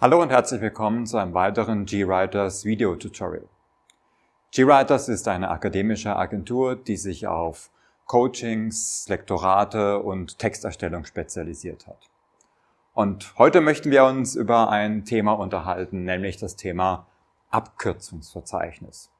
Hallo und herzlich willkommen zu einem weiteren GWriters Video Tutorial. GWriters ist eine akademische Agentur, die sich auf Coachings, Lektorate und Texterstellung spezialisiert hat. Und heute möchten wir uns über ein Thema unterhalten, nämlich das Thema Abkürzungsverzeichnis.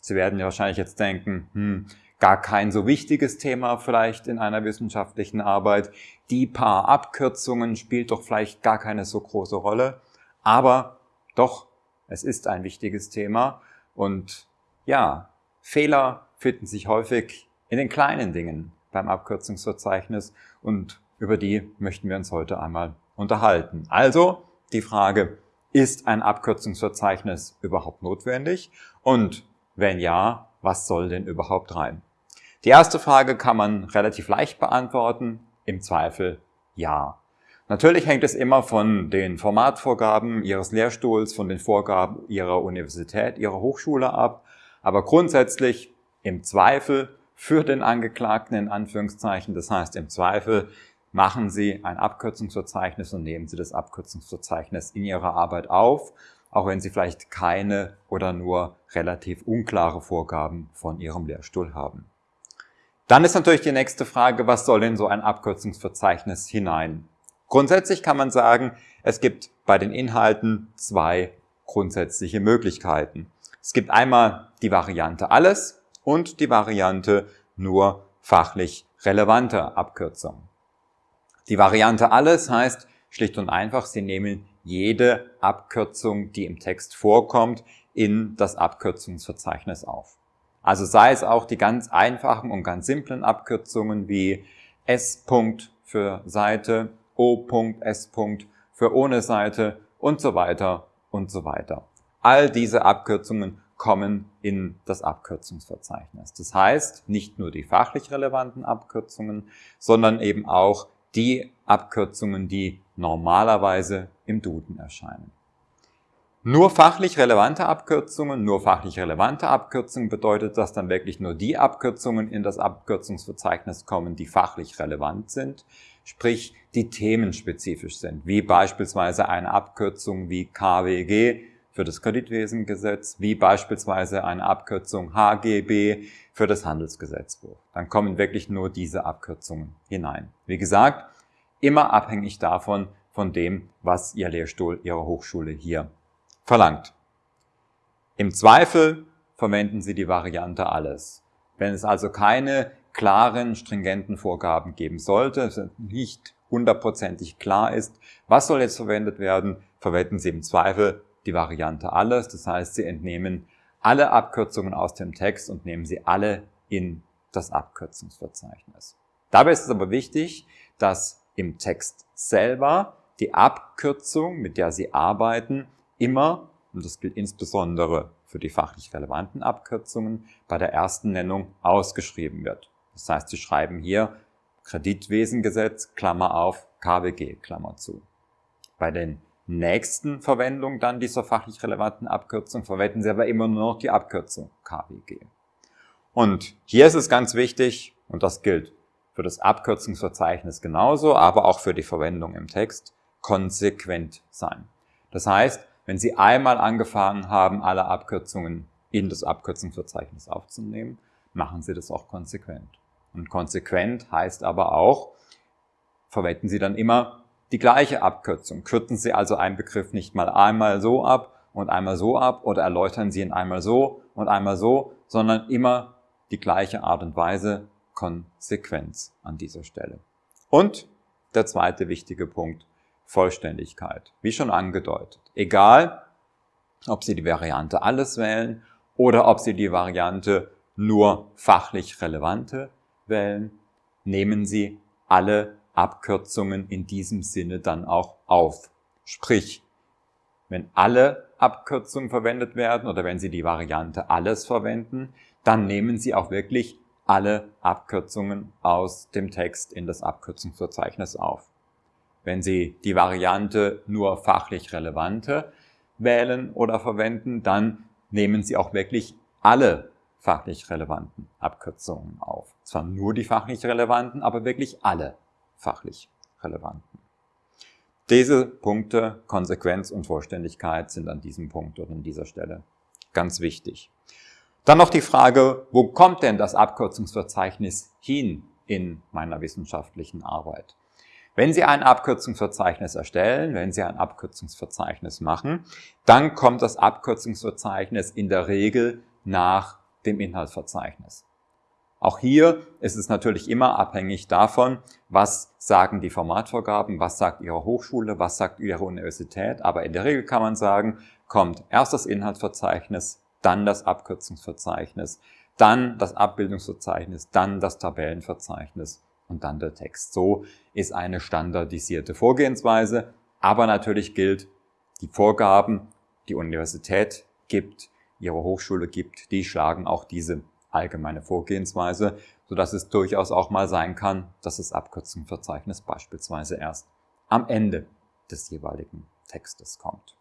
Sie werden ja wahrscheinlich jetzt denken, hm, gar kein so wichtiges Thema vielleicht in einer wissenschaftlichen Arbeit. Die paar Abkürzungen spielt doch vielleicht gar keine so große Rolle. Aber doch, es ist ein wichtiges Thema und ja, Fehler finden sich häufig in den kleinen Dingen beim Abkürzungsverzeichnis und über die möchten wir uns heute einmal unterhalten. Also die Frage, ist ein Abkürzungsverzeichnis überhaupt notwendig? Und wenn ja, was soll denn überhaupt rein? Die erste Frage kann man relativ leicht beantworten, im Zweifel ja. Natürlich hängt es immer von den Formatvorgaben Ihres Lehrstuhls, von den Vorgaben Ihrer Universität, Ihrer Hochschule ab. Aber grundsätzlich im Zweifel für den Angeklagten in Anführungszeichen, das heißt im Zweifel machen Sie ein Abkürzungsverzeichnis und nehmen Sie das Abkürzungsverzeichnis in Ihrer Arbeit auf, auch wenn Sie vielleicht keine oder nur relativ unklare Vorgaben von Ihrem Lehrstuhl haben. Dann ist natürlich die nächste Frage, was soll in so ein Abkürzungsverzeichnis hinein? Grundsätzlich kann man sagen, es gibt bei den Inhalten zwei grundsätzliche Möglichkeiten. Es gibt einmal die Variante alles und die Variante nur fachlich relevante Abkürzungen. Die Variante alles heißt schlicht und einfach, Sie nehmen jede Abkürzung, die im Text vorkommt, in das Abkürzungsverzeichnis auf. Also sei es auch die ganz einfachen und ganz simplen Abkürzungen wie S. für Seite O.S. für ohne Seite und so weiter und so weiter. All diese Abkürzungen kommen in das Abkürzungsverzeichnis. Das heißt, nicht nur die fachlich relevanten Abkürzungen, sondern eben auch die Abkürzungen, die normalerweise im Duden erscheinen. Nur fachlich relevante Abkürzungen, nur fachlich relevante Abkürzungen bedeutet, dass dann wirklich nur die Abkürzungen in das Abkürzungsverzeichnis kommen, die fachlich relevant sind sprich die themenspezifisch sind, wie beispielsweise eine Abkürzung wie KWG für das Kreditwesengesetz, wie beispielsweise eine Abkürzung HGB für das Handelsgesetzbuch. Dann kommen wirklich nur diese Abkürzungen hinein. Wie gesagt, immer abhängig davon, von dem, was Ihr Lehrstuhl, Ihre Hochschule hier verlangt. Im Zweifel verwenden Sie die Variante alles. Wenn es also keine klaren, stringenten Vorgaben geben sollte, nicht hundertprozentig klar ist, was soll jetzt verwendet werden, verwenden Sie im Zweifel die Variante alles. Das heißt, Sie entnehmen alle Abkürzungen aus dem Text und nehmen sie alle in das Abkürzungsverzeichnis. Dabei ist es aber wichtig, dass im Text selber die Abkürzung, mit der Sie arbeiten, immer, und das gilt insbesondere für die fachlich relevanten Abkürzungen, bei der ersten Nennung ausgeschrieben wird. Das heißt, Sie schreiben hier Kreditwesengesetz, Klammer auf, KWG, Klammer zu. Bei den nächsten Verwendungen dann dieser fachlich relevanten Abkürzung verwenden Sie aber immer nur noch die Abkürzung KWG. Und hier ist es ganz wichtig, und das gilt für das Abkürzungsverzeichnis genauso, aber auch für die Verwendung im Text, konsequent sein. Das heißt, wenn Sie einmal angefangen haben, alle Abkürzungen in das Abkürzungsverzeichnis aufzunehmen, machen Sie das auch konsequent. Und konsequent heißt aber auch, verwenden Sie dann immer die gleiche Abkürzung. Kürzen Sie also einen Begriff nicht mal einmal so ab und einmal so ab oder erläutern Sie ihn einmal so und einmal so, sondern immer die gleiche Art und Weise, Konsequenz an dieser Stelle. Und der zweite wichtige Punkt, Vollständigkeit. Wie schon angedeutet. Egal, ob Sie die Variante alles wählen oder ob Sie die Variante nur fachlich relevante wählen, nehmen Sie alle Abkürzungen in diesem Sinne dann auch auf. Sprich, wenn alle Abkürzungen verwendet werden oder wenn Sie die Variante alles verwenden, dann nehmen Sie auch wirklich alle Abkürzungen aus dem Text in das Abkürzungsverzeichnis auf. Wenn Sie die Variante nur fachlich relevante wählen oder verwenden, dann nehmen Sie auch wirklich alle fachlich relevanten Abkürzungen auf. Zwar nur die fachlich relevanten, aber wirklich alle fachlich relevanten. Diese Punkte, Konsequenz und Vollständigkeit, sind an diesem Punkt oder an dieser Stelle ganz wichtig. Dann noch die Frage, wo kommt denn das Abkürzungsverzeichnis hin in meiner wissenschaftlichen Arbeit? Wenn Sie ein Abkürzungsverzeichnis erstellen, wenn Sie ein Abkürzungsverzeichnis machen, dann kommt das Abkürzungsverzeichnis in der Regel nach dem Inhaltsverzeichnis. Auch hier ist es natürlich immer abhängig davon, was sagen die Formatvorgaben, was sagt Ihre Hochschule, was sagt Ihre Universität. Aber in der Regel kann man sagen, kommt erst das Inhaltsverzeichnis, dann das Abkürzungsverzeichnis, dann das Abbildungsverzeichnis, dann das Tabellenverzeichnis und dann der Text. So ist eine standardisierte Vorgehensweise, aber natürlich gilt, die Vorgaben, die Universität gibt, ihre Hochschule gibt, die schlagen auch diese allgemeine Vorgehensweise, sodass es durchaus auch mal sein kann, dass das Abkürzungsverzeichnis beispielsweise erst am Ende des jeweiligen Textes kommt.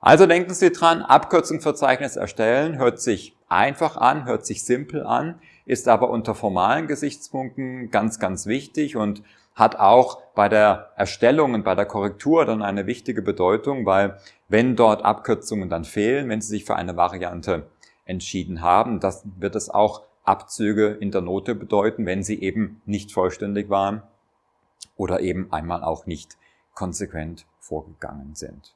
Also denken Sie dran, Abkürzungsverzeichnis erstellen hört sich einfach an, hört sich simpel an, ist aber unter formalen Gesichtspunkten ganz, ganz wichtig und hat auch bei der Erstellung und bei der Korrektur dann eine wichtige Bedeutung, weil wenn dort Abkürzungen dann fehlen, wenn Sie sich für eine Variante entschieden haben, dann wird es auch Abzüge in der Note bedeuten, wenn sie eben nicht vollständig waren oder eben einmal auch nicht konsequent vorgegangen sind.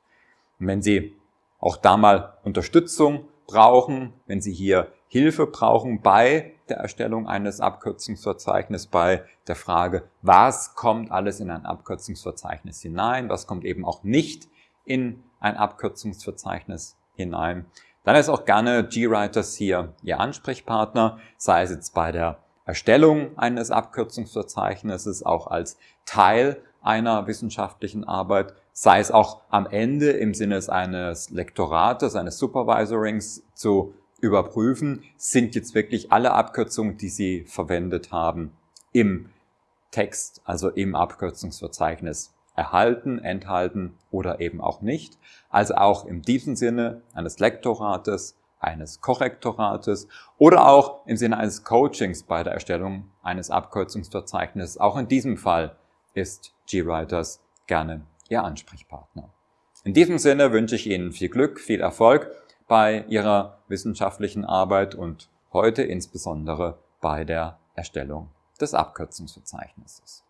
Und wenn Sie auch da mal Unterstützung brauchen, wenn Sie hier Hilfe brauchen bei der Erstellung eines Abkürzungsverzeichnisses, bei der Frage, was kommt alles in ein Abkürzungsverzeichnis hinein, was kommt eben auch nicht in ein Abkürzungsverzeichnis hinein, dann ist auch gerne GWriters hier Ihr Ansprechpartner, sei es jetzt bei der Erstellung eines Abkürzungsverzeichnisses, auch als Teil einer wissenschaftlichen Arbeit, sei es auch am Ende im Sinne eines Lektorates, eines Supervisorings zu überprüfen, sind jetzt wirklich alle Abkürzungen, die Sie verwendet haben, im Text, also im Abkürzungsverzeichnis erhalten, enthalten oder eben auch nicht. Also auch in diesem Sinne eines Lektorates, eines Korrektorates oder auch im Sinne eines Coachings bei der Erstellung eines Abkürzungsverzeichnisses. Auch in diesem Fall ist GWriters gerne Ihr Ansprechpartner. In diesem Sinne wünsche ich Ihnen viel Glück, viel Erfolg bei Ihrer wissenschaftlichen Arbeit und heute insbesondere bei der Erstellung des Abkürzungsverzeichnisses.